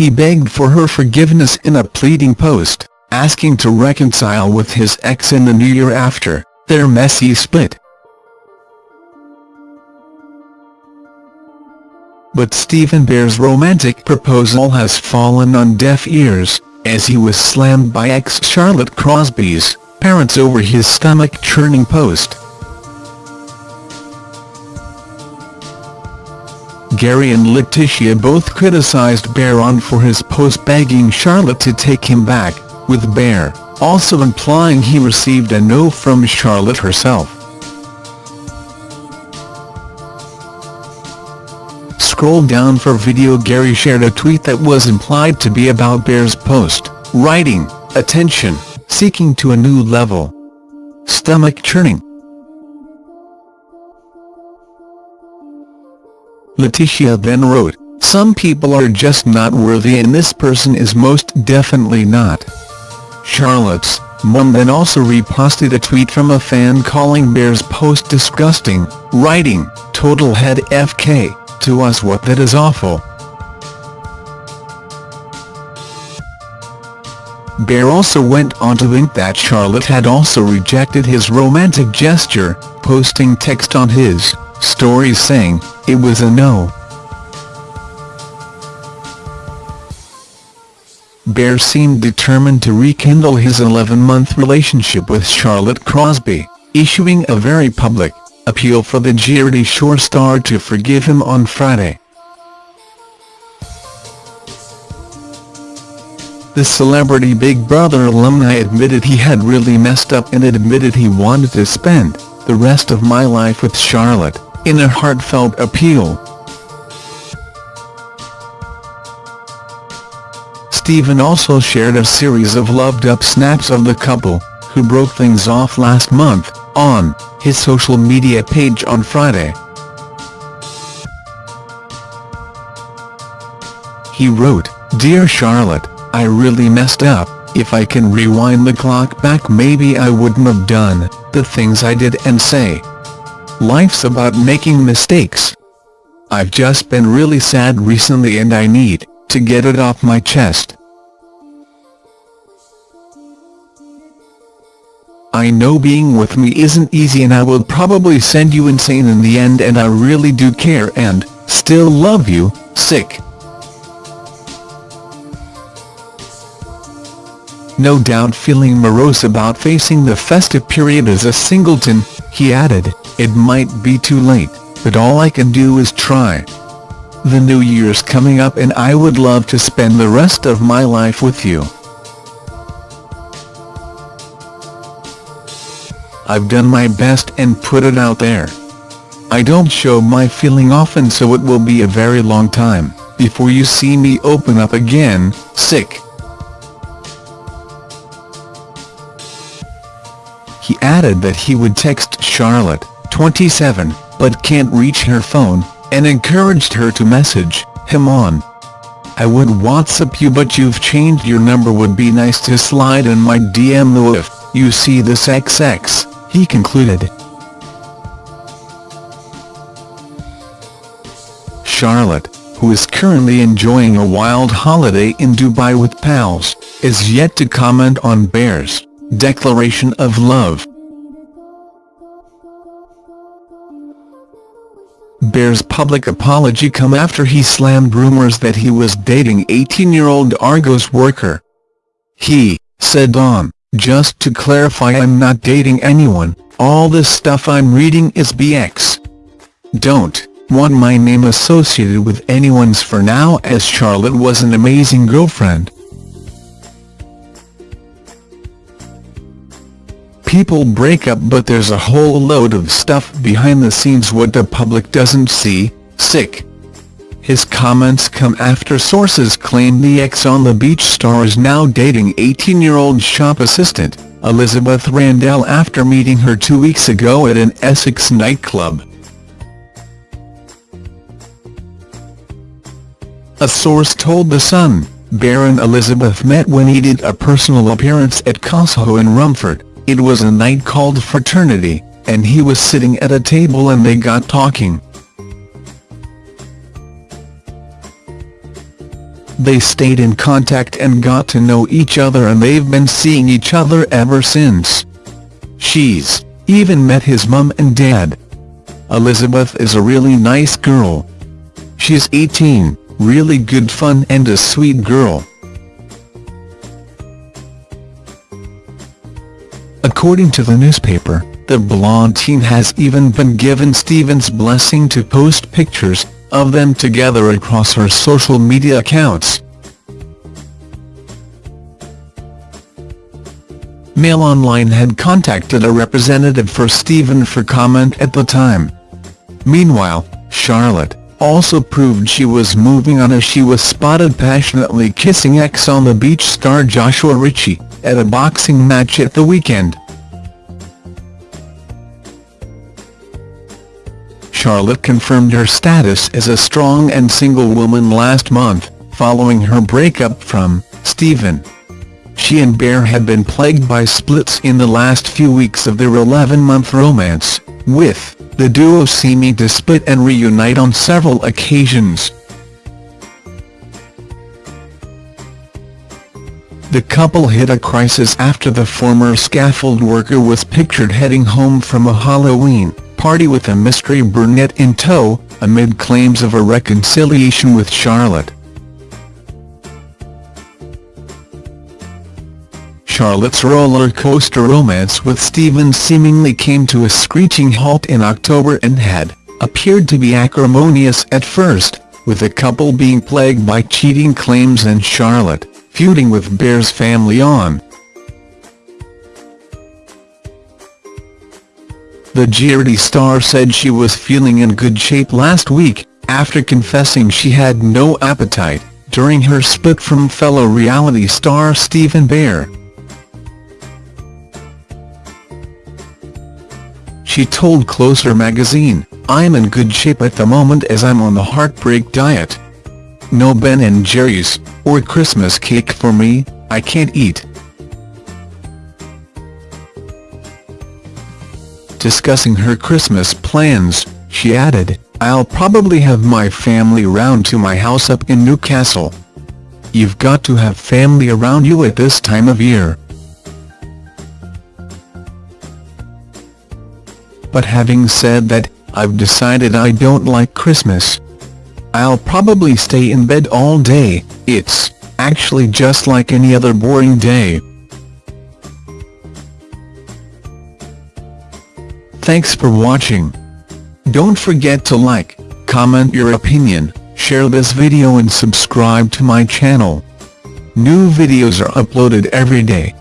he begged for her forgiveness in a pleading post, asking to reconcile with his ex in the new year after their messy split. But Stephen Bear's romantic proposal has fallen on deaf ears, as he was slammed by ex Charlotte Crosby's parents over his stomach-churning post. Gary and Letitia both criticized Bear for his post begging Charlotte to take him back, with Bear also implying he received a no from Charlotte herself. Scroll down for video Gary shared a tweet that was implied to be about Bear's post, writing, Attention, seeking to a new level. Stomach churning. Letitia then wrote, Some people are just not worthy and this person is most definitely not. Charlotte's mum then also reposted a tweet from a fan calling Bear's post disgusting, writing, Total head FK, to us what that is awful. Bear also went on to hint that Charlotte had also rejected his romantic gesture, posting text on his stories saying, it was a no. Bear seemed determined to rekindle his 11-month relationship with Charlotte Crosby, issuing a very public appeal for the Geordie Shore star to forgive him on Friday. The celebrity Big Brother alumni admitted he had really messed up and admitted he wanted to spend the rest of my life with Charlotte, in a heartfelt appeal. Stephen also shared a series of loved-up snaps of the couple, who broke things off last month, on his social media page on Friday. He wrote, Dear Charlotte, I really messed up, if I can rewind the clock back maybe I wouldn't have done the things I did and say. Life's about making mistakes. I've just been really sad recently and I need to get it off my chest. I know being with me isn't easy and I will probably send you insane in the end and I really do care and still love you, sick. No doubt feeling morose about facing the festive period as a singleton, he added, it might be too late, but all I can do is try. The new year's coming up and I would love to spend the rest of my life with you. I've done my best and put it out there. I don't show my feeling often so it will be a very long time, before you see me open up again, sick. He added that he would text Charlotte, 27, but can't reach her phone, and encouraged her to message him on. I would WhatsApp you but you've changed your number would be nice to slide in my DM though if you see this XX he concluded. Charlotte, who is currently enjoying a wild holiday in Dubai with pals, is yet to comment on Bear's declaration of love. Bear's public apology come after he slammed rumors that he was dating 18-year-old Argos worker. He said on just to clarify I'm not dating anyone, all this stuff I'm reading is BX. Don't want my name associated with anyone's for now as Charlotte was an amazing girlfriend. People break up but there's a whole load of stuff behind the scenes what the public doesn't see, sick. His comments come after sources claim the ex on the beach star is now dating 18-year-old shop assistant, Elizabeth Randell after meeting her two weeks ago at an Essex nightclub. A source told The Sun, Baron Elizabeth met when he did a personal appearance at Costco in Romford, it was a night called Fraternity, and he was sitting at a table and they got talking. They stayed in contact and got to know each other and they've been seeing each other ever since. She's even met his mum and dad. Elizabeth is a really nice girl. She's 18, really good fun and a sweet girl. According to the newspaper, the blonde teen has even been given Stephen's blessing to post pictures of them together across her social media accounts. Mail Online had contacted a representative for Stephen for comment at the time. Meanwhile, Charlotte also proved she was moving on as she was spotted passionately kissing ex on the beach star Joshua Ritchie, at a boxing match at the weekend. Charlotte confirmed her status as a strong and single woman last month, following her breakup from Stephen. She and Bear had been plagued by splits in the last few weeks of their 11-month romance, with the duo seeming to split and reunite on several occasions. The couple hit a crisis after the former scaffold worker was pictured heading home from a Halloween party with a mystery brunette in tow, amid claims of a reconciliation with Charlotte. Charlotte's roller coaster romance with Stephen seemingly came to a screeching halt in October and had appeared to be acrimonious at first, with the couple being plagued by cheating claims and Charlotte feuding with Bear's family on. The Geordie star said she was feeling in good shape last week, after confessing she had no appetite, during her split from fellow reality star Stephen Bear. She told Closer magazine, I'm in good shape at the moment as I'm on the heartbreak diet. No Ben & Jerry's, or Christmas cake for me, I can't eat. Discussing her Christmas plans, she added, I'll probably have my family round to my house up in Newcastle. You've got to have family around you at this time of year. But having said that, I've decided I don't like Christmas. I'll probably stay in bed all day, it's actually just like any other boring day. Thanks for watching. Don't forget to like, comment your opinion, share this video and subscribe to my channel. New videos are uploaded every day.